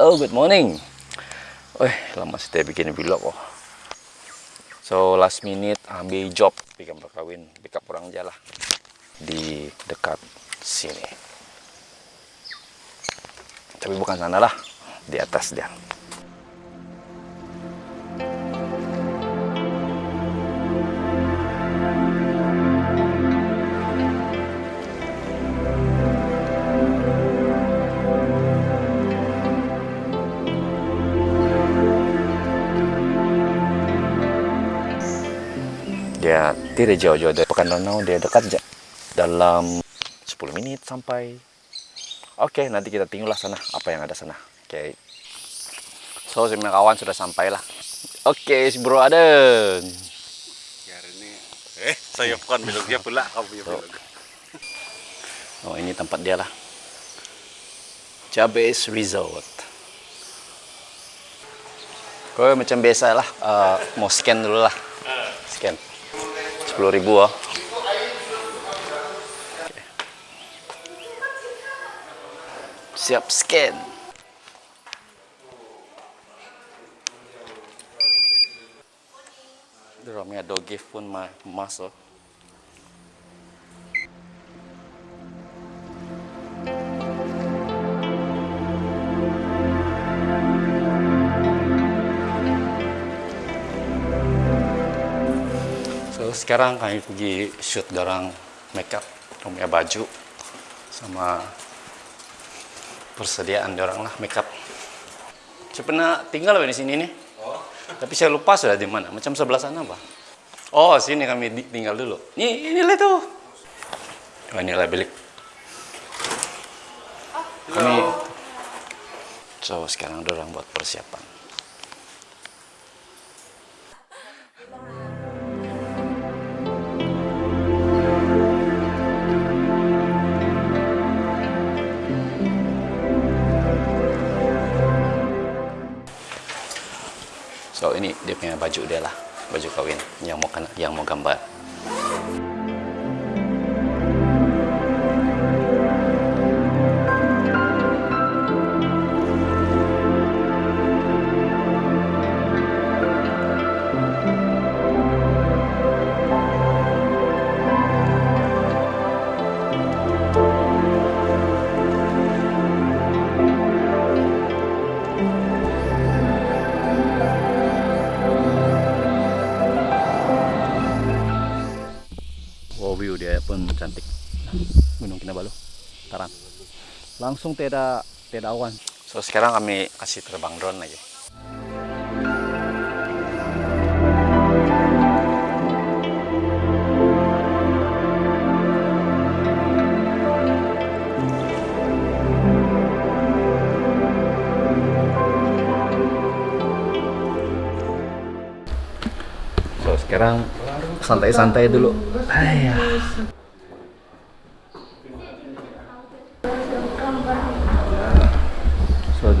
Hello, good morning. Wih, lama sih bikin vlog oh. So last minute ambil job bikin pick up orang jalan di dekat sini. Tapi bukan sana lah, di atas dia. Dia tidak jauh-jauh dari Pekan Danau dia dekat aja dalam 10 menit sampai. Oke nanti kita tinggallah sana apa yang ada sana. Oke. So semua kawan sudah sampai lah. Oke si bro ini eh saya bukan dia pula kamu so. oh ini tempat dia lah. Jabez Resort. Kau macam biasa lah uh, mau scan dulu lah sepuluh ribu ah. Siap scan. Dalamnya ada gift pun masuk. Oh. Sekarang kami pergi shoot garang makeup punya baju sama persediaan orang lah makeup. Saya pernah tinggal di sini nih. Oh. tapi saya lupa sudah di mana macam sebelah sana pak. Oh sini kami tinggal dulu. Ini inilah tuh. Oh, inilah bilik. Kami so sekarang orang buat persiapan So ini dia punya baju dia lah, baju kawin yang mau yang mau gambar. Pun cantik Gunung Kinabalu Taran langsung tidak tidak awan so sekarang kami kasih terbang drone aja So sekarang santai-santai dulu. Ayah. سؤال